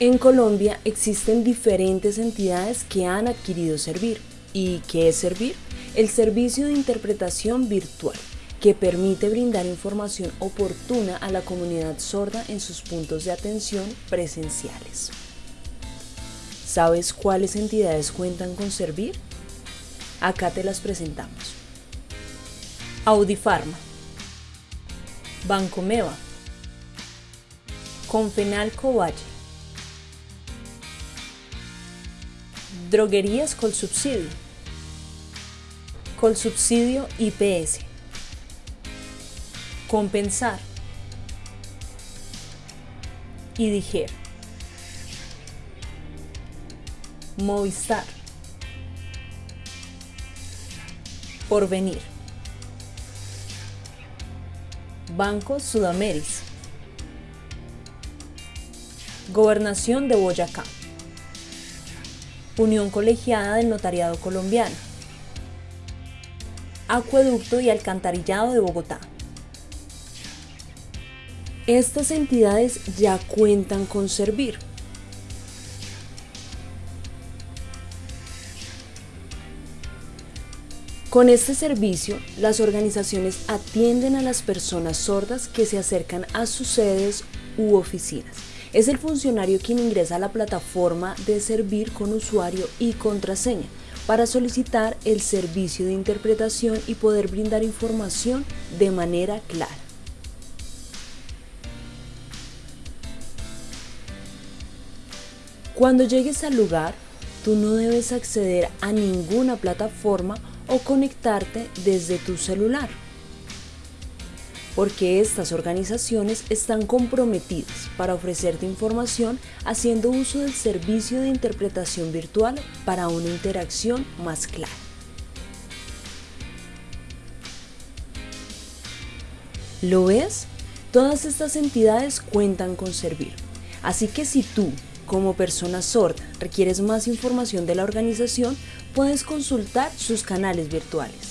En Colombia existen diferentes entidades que han adquirido Servir. ¿Y qué es Servir? El servicio de interpretación virtual que permite brindar información oportuna a la comunidad sorda en sus puntos de atención presenciales. ¿Sabes cuáles entidades cuentan con Servir? Acá te las presentamos. Audifarma, Banco Meva, Confenal Droguerías Colsubsidio, Colsubsidio IPS, Compensar. Y Diger, Movistar, Porvenir, Banco Sudameris, Gobernación de Boyacá. Unión Colegiada del Notariado Colombiano, Acueducto y Alcantarillado de Bogotá. Estas entidades ya cuentan con Servir. Con este servicio, las organizaciones atienden a las personas sordas que se acercan a sus sedes u oficinas es el funcionario quien ingresa a la plataforma de servir con usuario y contraseña para solicitar el servicio de interpretación y poder brindar información de manera clara. Cuando llegues al lugar, tú no debes acceder a ninguna plataforma o conectarte desde tu celular porque estas organizaciones están comprometidas para ofrecerte información haciendo uso del servicio de interpretación virtual para una interacción más clara. ¿Lo ves? Todas estas entidades cuentan con Servir. Así que si tú, como persona sorda, requieres más información de la organización, puedes consultar sus canales virtuales.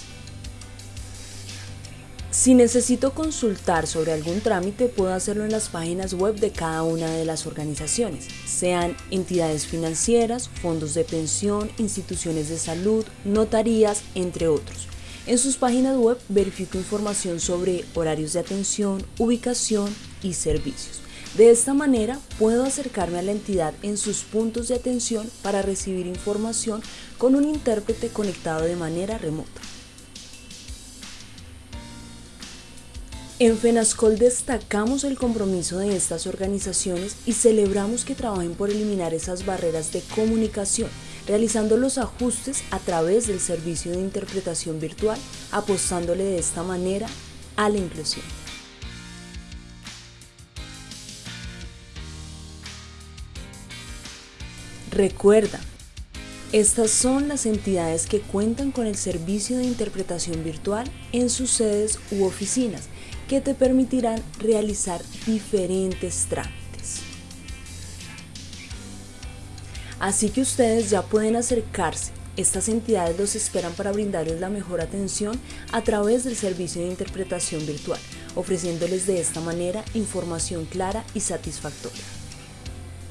Si necesito consultar sobre algún trámite, puedo hacerlo en las páginas web de cada una de las organizaciones, sean entidades financieras, fondos de pensión, instituciones de salud, notarías, entre otros. En sus páginas web verifico información sobre horarios de atención, ubicación y servicios. De esta manera puedo acercarme a la entidad en sus puntos de atención para recibir información con un intérprete conectado de manera remota. En FENASCOL destacamos el compromiso de estas organizaciones y celebramos que trabajen por eliminar esas barreras de comunicación, realizando los ajustes a través del servicio de interpretación virtual, apostándole de esta manera a la inclusión. Recuerda, estas son las entidades que cuentan con el servicio de interpretación virtual en sus sedes u oficinas que te permitirán realizar diferentes trámites. Así que ustedes ya pueden acercarse. Estas entidades los esperan para brindarles la mejor atención a través del servicio de interpretación virtual, ofreciéndoles de esta manera información clara y satisfactoria.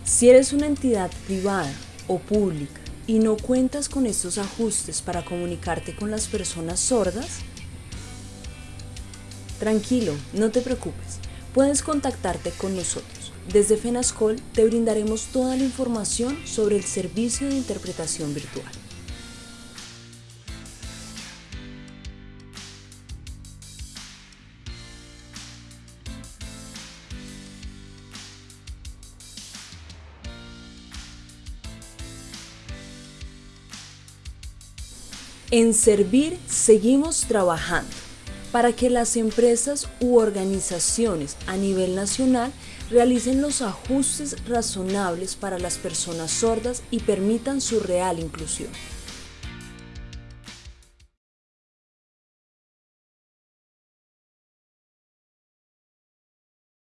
Si eres una entidad privada o pública y no cuentas con estos ajustes para comunicarte con las personas sordas, Tranquilo, no te preocupes, puedes contactarte con nosotros. Desde FENASCOL te brindaremos toda la información sobre el servicio de interpretación virtual. En Servir seguimos trabajando para que las empresas u organizaciones a nivel nacional realicen los ajustes razonables para las personas sordas y permitan su real inclusión.